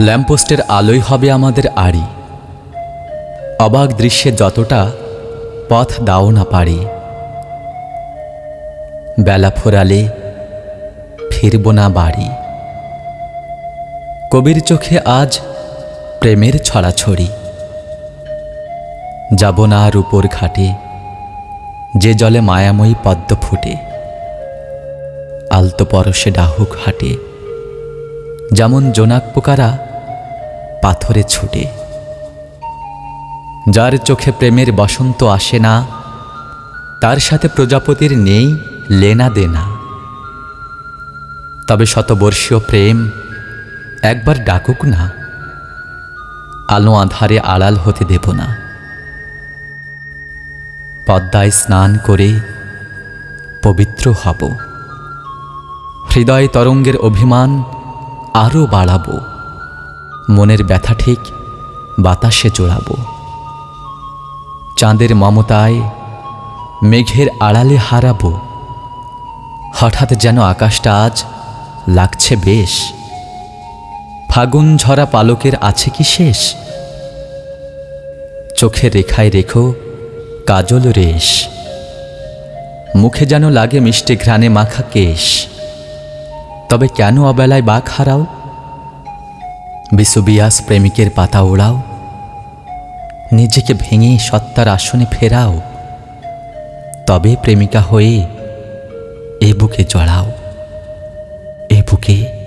ল্যাম্পপোস্টের আলোই হবে আমাদের আড়ি। অবাক দৃশ্যে যতটা পথ দাও না পারি। বেলা ফোরালে ফিরব না বাড়ি। কবির চোখে আজ প্রেমের ছড়াছড়ি। যাব না আর উপর ঘাটে, যে জলে মায়াময়ী পদ্ম ফুটে। আলতো পরশে ডাহুক হাটে, যেমন জোনাক পোকারা পাথরে ছুটে। যার চোখে প্রেমের বসন্ত আসে না, তার সাথে প্রজাপতির নেই লেনা দেনা। তবে শতবর্ষীয় প্রেম একবার ডাকুক না, আলো আধারে আড়াল হতে দেব না। পদ্মায় স্নান করে পবিত্র হব। হৃদয় তরঙ্গের অভিমান আরও বাড়াবো। মনের ব্যথা ঠিক, বাতাসে জোড়াবো চাঁদের মমতায় মেঘের আড়ালে হারাবো। হঠাৎ যেন আকাশটা আজ লাগছে বেশ। ফাগুন ঝরা পালকের আছে কি শেষ? চোখের রেখায় রেখো কাজল রেশ। মুখে যেন লাগে মিষ্টি ঘ্রাণে মাখা কেশ। তবে কেন অবেলায় বাঘ হারাও? বিসুবিয়াস প্রেমিকের পাতা ওড়াও। নিজেকে ভেঙে সত্তার আসনে ফেরাও। তবে প্রেমিকা হয়ে এ বুকে জড়াও এ বুকে